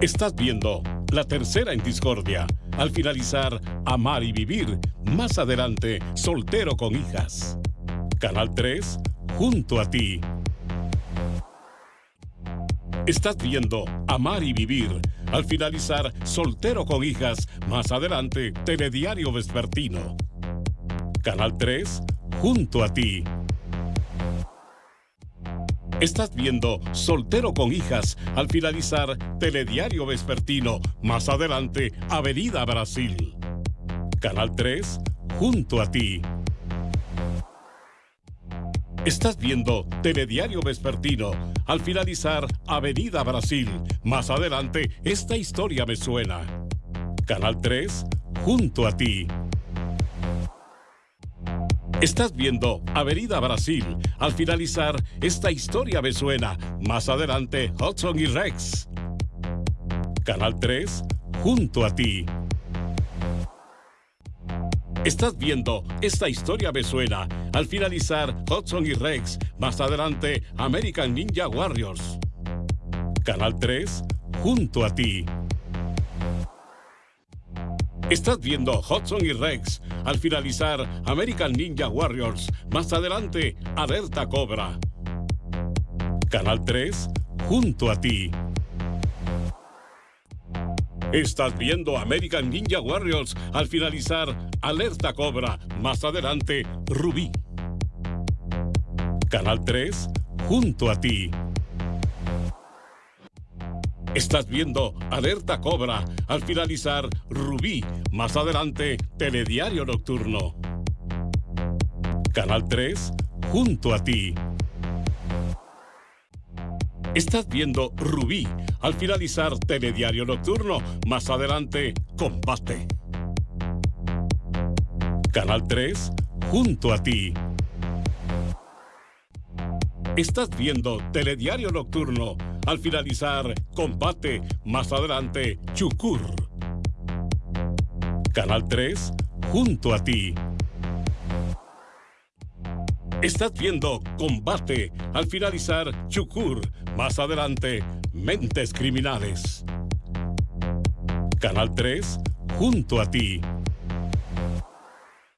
Estás viendo la tercera en discordia. Al finalizar, Amar y Vivir. Más adelante, Soltero con hijas. Canal 3, junto a ti. Estás viendo Amar y Vivir. Al finalizar, Soltero con hijas. Más adelante, Telediario Vespertino. Canal 3, junto a ti. Estás viendo Soltero con hijas al finalizar Telediario Vespertino, más adelante Avenida Brasil. Canal 3, junto a ti. Estás viendo Telediario Vespertino al finalizar Avenida Brasil, más adelante Esta historia me suena. Canal 3, junto a ti. Estás viendo Avenida Brasil. Al finalizar, esta historia me suena. Más adelante, Hudson y Rex. Canal 3, junto a ti. Estás viendo Esta historia me suena. Al finalizar, Hudson y Rex. Más adelante, American Ninja Warriors. Canal 3, junto a ti. Estás viendo Hudson y Rex. Al finalizar, American Ninja Warriors. Más adelante, Alerta Cobra. Canal 3, junto a ti. Estás viendo American Ninja Warriors. Al finalizar, Alerta Cobra. Más adelante, Rubí. Canal 3, junto a ti. Estás viendo Alerta Cobra. Al finalizar, Rubí. Más adelante, Telediario Nocturno. Canal 3, junto a ti. Estás viendo Rubí. Al finalizar, Telediario Nocturno. Más adelante, Combate. Canal 3, junto a ti. Estás viendo Telediario Nocturno. Al finalizar, combate. Más adelante, Chukur. Canal 3, junto a ti. Estás viendo Combate. Al finalizar, Chukur. Más adelante, Mentes Criminales. Canal 3, junto a ti.